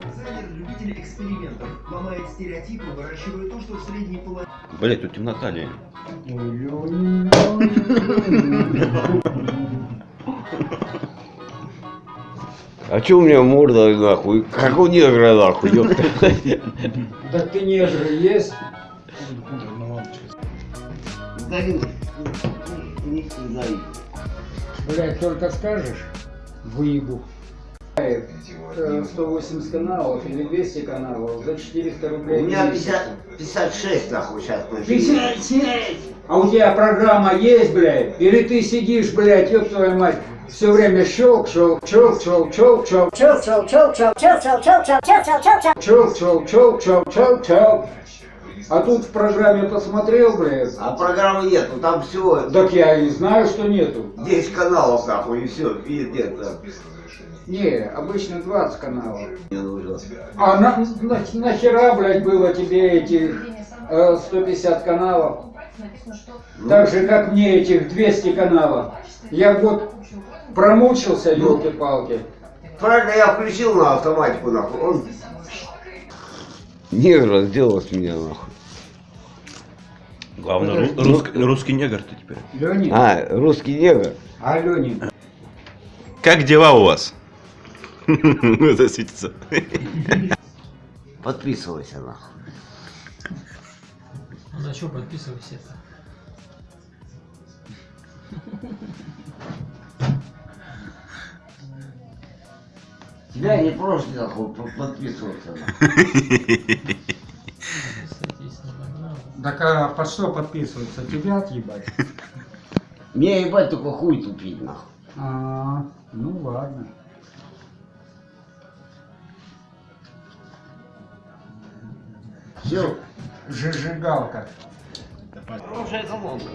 Дизайнер любитель экспериментов. Ломает стереотипы, выращивает то, что в средней половине. Блять, тут темнота, Лень. А чё у меня морда нахуй? Как у негра нахуй, ёпта. Так ты не же есть. Сдаю. Не сдаю. Блять, только скажешь, выебу. Э, 180 каналов или 200 каналов за 400 У рублей. меня в месяц. 50, 56 нахуй сейчас. 56! А у тебя программа есть, блядь? Или ты сидишь, блядь, ёб твою мать, все время щелк, щелк, щелк, щелк, щелк, щелк, Choke, choke, choke, choke, choke, choke, choke, choke, choke, choke, choke, choke. щелк, щелк, щелк, щелк, щелк, щелк. А тут в программе посмотрел, блядь. А программы нету, там всего Так я и знаю, что нету. 10 каналов нахуй и все. Пиздец. да. Не, обычно 20 каналов. Мне нужно. А на, на- нахера, блядь, было тебе эти э, 150 каналов? Так же, как мне этих 200 каналов. Я год промучился, елки-палки. Правильно, я включил на автоматику нахуй. Он... Негр сделал с меня нахуй. Главное, ру- русский, русский негр ты теперь. Ленин? А, русский негр. А, Ленин? Как дела у вас? Это светится. Подписывайся нахуй. Ну, На что подписывайся Тебя не проще нахуй по- подписываться. Так а под что подписываться? Тебя отъебать? Мне ебать только хуй тупить нахуй. А, ну ладно. Все. Зажигалка. Хорошая колонка.